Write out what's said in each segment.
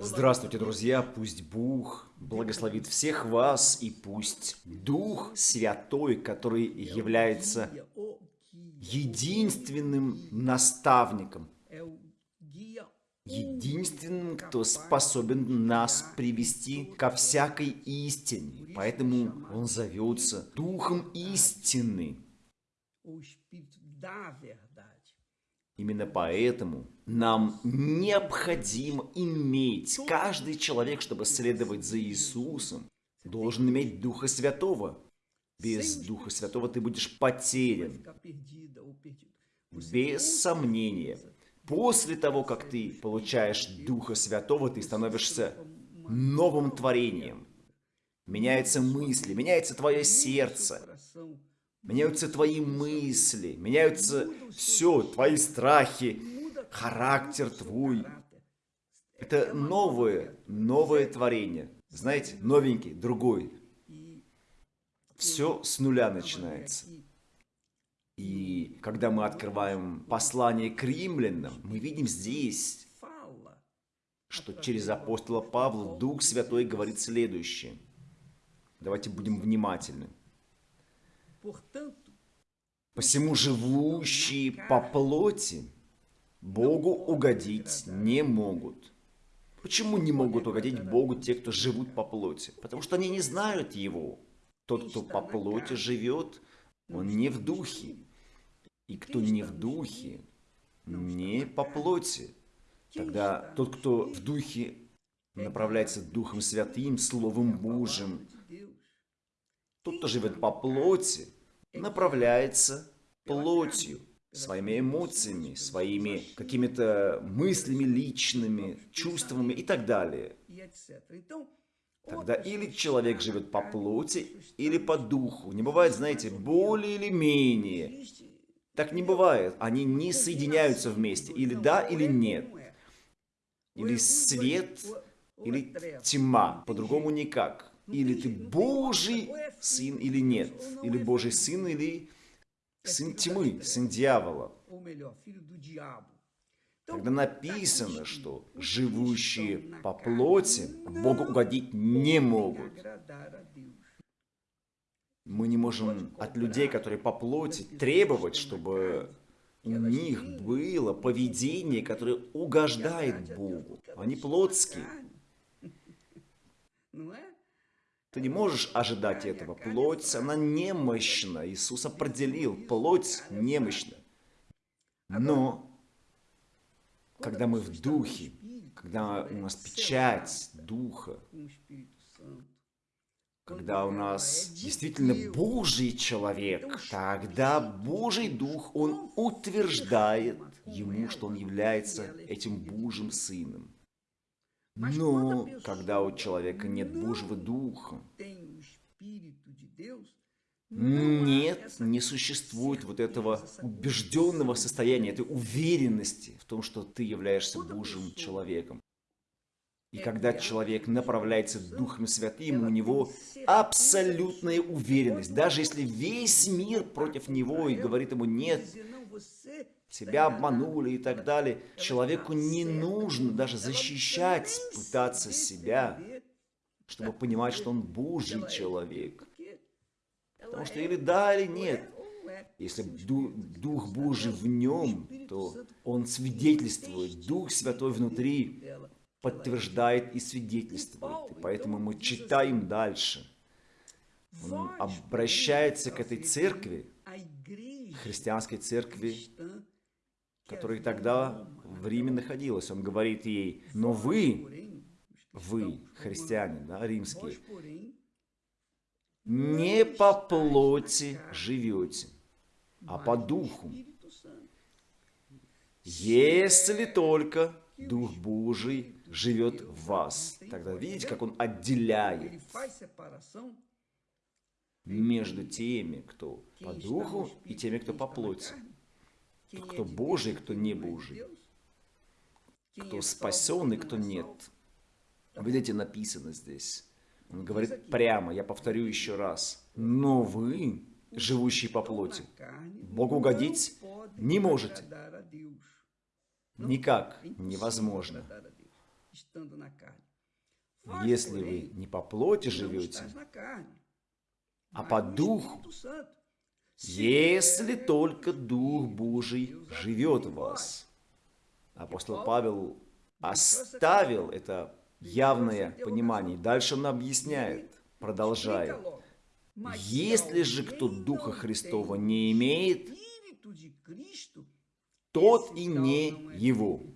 Здравствуйте, друзья! Пусть Бог благословит всех вас, и пусть Дух Святой, который является единственным наставником, единственным, кто способен нас привести ко всякой истине. Поэтому Он зовется Духом истины. Именно поэтому нам необходимо иметь, каждый человек, чтобы следовать за Иисусом, должен иметь Духа Святого. Без Духа Святого ты будешь потерян. Без сомнения. После того, как ты получаешь Духа Святого, ты становишься новым творением. Меняются мысли, меняется твое сердце меняются твои мысли, меняются все, твои страхи, характер твой. Это новое, новое творение. Знаете, новенький, другой. Все с нуля начинается. И когда мы открываем послание к римлянам, мы видим здесь, что через апостола Павла Дух Святой говорит следующее. Давайте будем внимательны. Посему живущие по плоти Богу угодить не могут. Почему не могут угодить Богу те, кто живут по плоти? Потому что они не знают Его. Тот, кто по плоти живет, он не в духе. И кто не в духе, не по плоти. Тогда тот, кто в духе направляется Духом Святым, Словом Божьим, тот, кто живет по плоти, направляется плотью, своими эмоциями, своими какими-то мыслями личными, чувствами и так далее. Тогда или человек живет по плоти, или по духу. Не бывает, знаете, более или менее. Так не бывает. Они не соединяются вместе. Или да, или нет. Или свет, или тьма. По-другому никак. Или ты Божий сын или нет. Или Божий сын, или сын тьмы, сын дьявола. Когда написано, что живущие по плоти Богу угодить не могут. Мы не можем от людей, которые по плоти, требовать, чтобы у них было поведение, которое угождает Богу. Они плотские. Ты не можешь ожидать этого. Плоть, она немощна. Иисус определил, плоть немощна. Но, когда мы в духе, когда у нас печать духа, когда у нас действительно Божий человек, тогда Божий Дух, Он утверждает ему, что он является этим Божьим Сыном. Но когда у человека нет Божьего Духа, нет, не существует вот этого убежденного состояния, этой уверенности в том, что ты являешься Божьим человеком. И когда человек направляется Духом Святым, у него абсолютная уверенность. Даже если весь мир против него и говорит ему «нет», тебя обманули и так далее. Человеку не нужно даже защищать, пытаться себя, чтобы понимать, что он Божий человек. Потому что или да, или нет. Если Дух Божий в нем, то он свидетельствует. Дух Святой внутри подтверждает и свидетельствует. И поэтому мы читаем дальше. Он обращается к этой церкви, христианской церкви, которая тогда в Риме находилась. Он говорит ей, но вы, вы, христиане, да, римские, не по плоти живете, а по духу. Если только Дух Божий живет в вас. Тогда видите, как он отделяет между теми, кто по духу, и теми, кто по плоти кто Божий, кто не Божий, кто спасен и кто нет. Видите, написано здесь. Он говорит прямо, я повторю еще раз. Но вы, живущие по плоти, Богу угодить не можете. Никак невозможно. Если вы не по плоти живете, а по духу, если только Дух Божий живет в вас. Апостол Павел оставил это явное понимание. Дальше он объясняет, продолжая. Если же кто Духа Христова не имеет, тот и не его.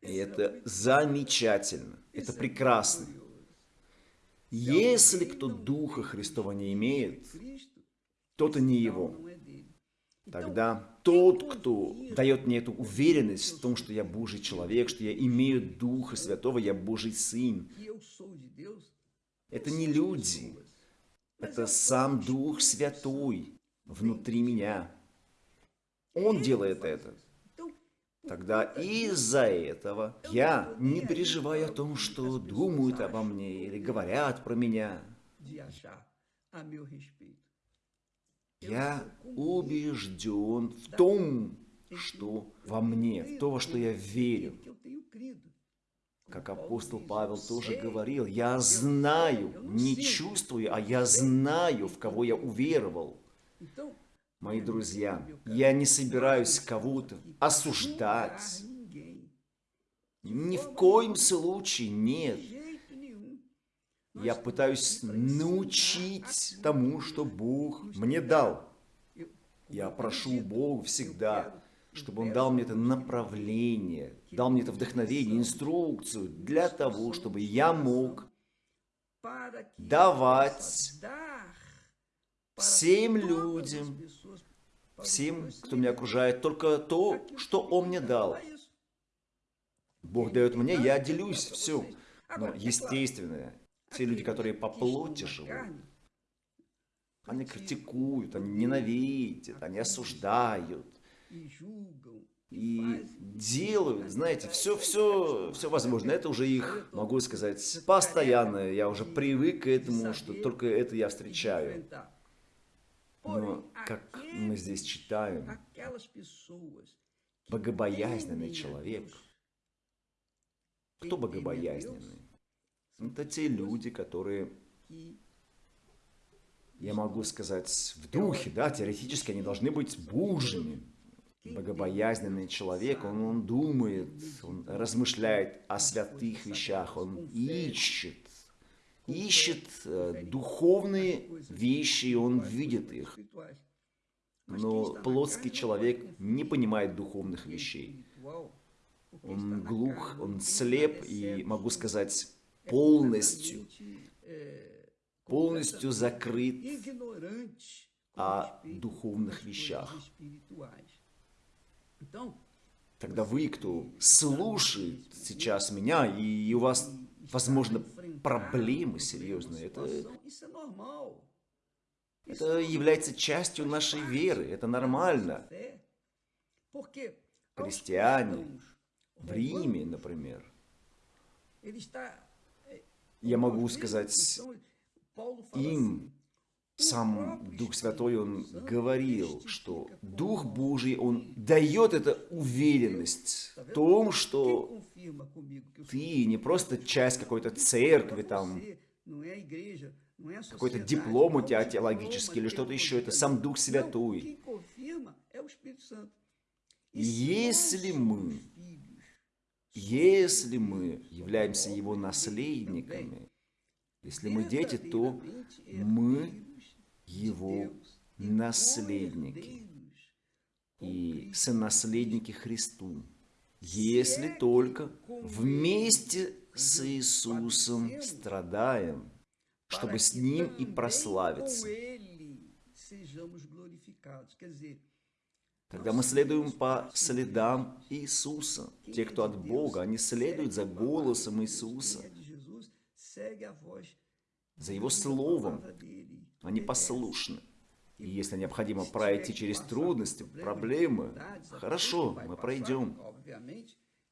И это замечательно, это прекрасно. Если кто Духа Христова не имеет, тот и не его. Тогда тот, кто дает мне эту уверенность в том, что я Божий человек, что я имею Духа Святого, я Божий Сын, это не люди, это сам Дух Святой внутри меня. Он делает это. Тогда из-за этого я не переживаю о том, что думают обо мне или говорят про меня. Я убежден в том, что во мне, в то, во что я верю. Как апостол Павел тоже говорил, я знаю, не чувствую, а я знаю, в кого я уверовал. Мои друзья, я не собираюсь кого-то осуждать. Ни в коем случае нет. Я пытаюсь научить тому, что Бог мне дал. Я прошу Бога всегда, чтобы Он дал мне это направление, дал мне это вдохновение, инструкцию для того, чтобы я мог давать всем людям, всем, кто меня окружает, только то, что Он мне дал. Бог дает мне, я делюсь, все. Но, естественно, те люди, которые по плоти живут, они критикуют, они ненавидят, они осуждают и делают, знаете, все, все, все возможно. Это уже их, могу сказать, постоянно. Я уже привык к этому, что только это я встречаю. Но, как мы здесь читаем, богобоязненный человек. Кто богобоязненный? Это те люди, которые, я могу сказать, в духе, да, теоретически они должны быть божьими. Богобоязненный человек, он, он думает, он размышляет о святых вещах, он ищет, ищет э, духовные вещи, и он видит их. Но плотский человек не понимает духовных вещей. Он глух, он слеп, и, могу сказать, полностью, полностью закрыт о духовных вещах. Тогда вы, кто слушает сейчас меня, и у вас, возможно, проблемы серьезные, это, это является частью нашей веры, это нормально. Христиане в Риме, например, я могу сказать, им сам Дух Святой, Он говорил, что Дух Божий, Он дает эту уверенность в том, что ты не просто часть какой-то церкви, там, какой-то диплом у тебя теологический или что-то еще, это сам Дух Святой. Если мы если мы являемся Его наследниками, если мы дети, то мы Его наследники и сонаследники Христу. Если только вместе с Иисусом страдаем, чтобы с Ним и прославиться. Когда мы следуем по следам Иисуса, те, кто от Бога, они следуют за голосом Иисуса, за Его Словом, они послушны. И если необходимо пройти через трудности, проблемы, хорошо, мы пройдем.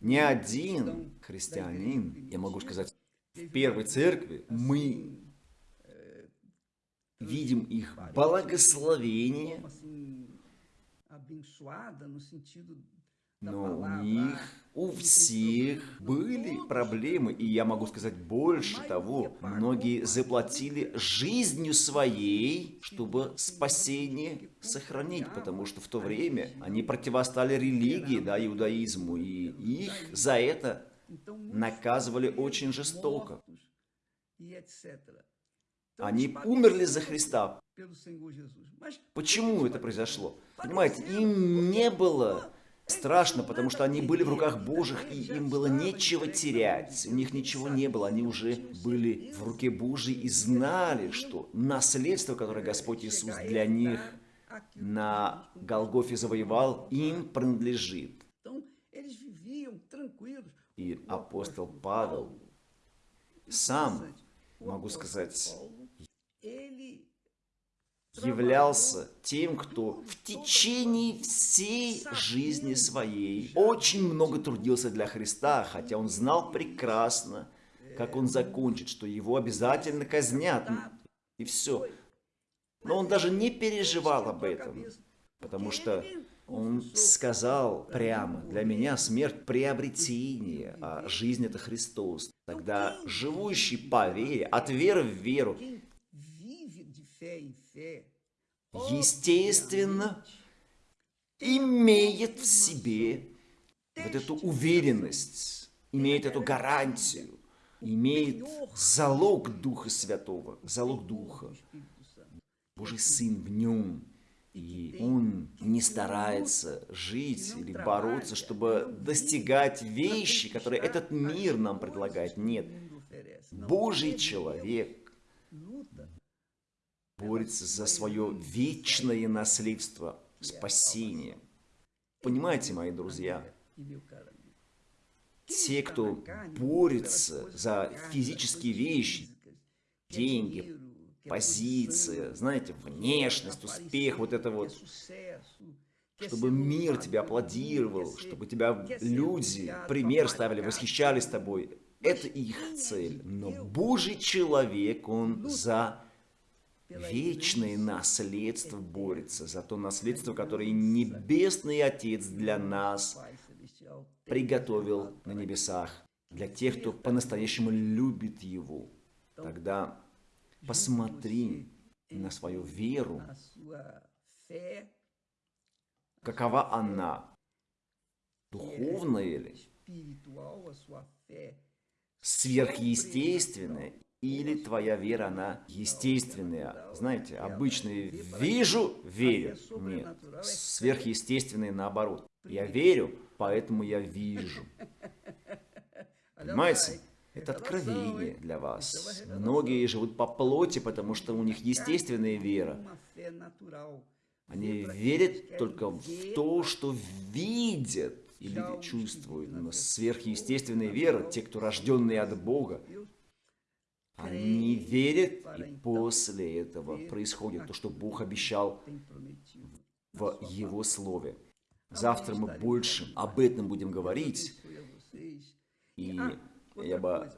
Ни один христианин, я могу сказать, в первой церкви мы видим их благословение, Но у них, у всех были проблемы, и я могу сказать больше того, многие заплатили жизнью своей, чтобы спасение сохранить, потому что в то время они противостали религии, да, иудаизму, и их за это наказывали очень жестоко. Они умерли за Христа. Почему это произошло? Понимаете, им не было страшно, потому что они были в руках Божьих, и им было нечего терять. У них ничего не было, они уже были в руке Божьей и знали, что наследство, которое Господь Иисус для них на Голгофе завоевал, им принадлежит. И апостол Павел сам, могу сказать, являлся тем, кто в течение всей жизни своей очень много трудился для Христа, хотя он знал прекрасно, как он закончит, что его обязательно казнят, и все. Но он даже не переживал об этом, потому что он сказал прямо, для меня смерть приобретение, а жизнь это Христос. Тогда живущий по вере, от веры в веру, естественно, имеет в себе вот эту уверенность, имеет эту гарантию, имеет залог Духа Святого, залог Духа. Божий Сын в нем. И он не старается жить или бороться, чтобы достигать вещи, которые этот мир нам предлагает. Нет. Божий человек борется за свое вечное наследство, спасение. Понимаете, мои друзья, те, кто борется за физические вещи, деньги, позиция, знаете, внешность, успех, вот это вот, чтобы мир тебя аплодировал, чтобы тебя люди пример ставили, восхищались тобой. Это их цель. Но Божий человек, он за вечное наследство борется, за то наследство, которое Небесный Отец для нас приготовил на небесах, для тех, кто по-настоящему любит Его. Тогда посмотри на свою веру, какова она, духовная ли, сверхъестественная или твоя вера, она естественная. Знаете, обычные «вижу, верю». Нет, сверхъестественные наоборот. Я верю, поэтому я вижу. Понимаете? Это откровение для вас. Многие живут по плоти, потому что у них естественная вера. Они верят только в то, что видят или чувствуют. Но сверхъестественная вера, те, кто рожденные от Бога, они верят, и после этого происходит то, что Бог обещал в Его Слове. Завтра мы больше об этом будем говорить. И я бы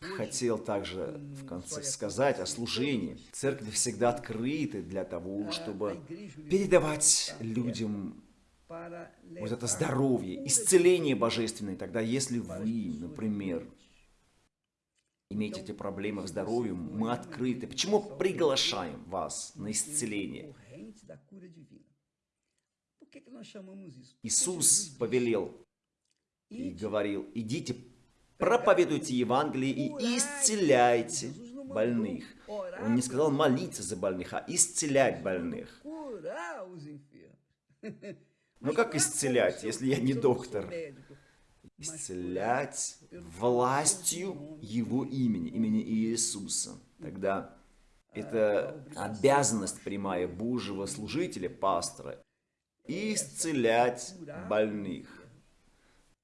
хотел также в конце сказать о служении. Церковь всегда открыта для того, чтобы передавать людям вот это здоровье, исцеление божественное. Тогда если вы, например, имеете эти проблемы в здоровье, мы открыты. Почему приглашаем вас на исцеление? Иисус повелел и говорил, идите, проповедуйте Евангелие и исцеляйте больных. Он не сказал молиться за больных, а исцелять больных. Ну как исцелять, если я не доктор? Исцелять властью Его имени, имени Иисуса. Тогда это обязанность прямая Божьего служителя, пастора, исцелять больных.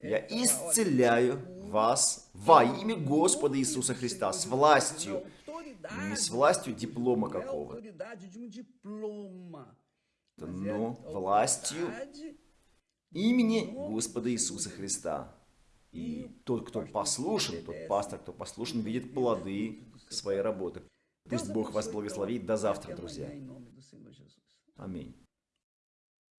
Я исцеляю вас во имя Господа Иисуса Христа с властью, не с властью диплома какого-то, но властью имени Господа Иисуса Христа. И тот, кто послушен, тот пастор, кто послушен, видит плоды своей работы. Пусть Бог вас благословит. До завтра, друзья. Аминь.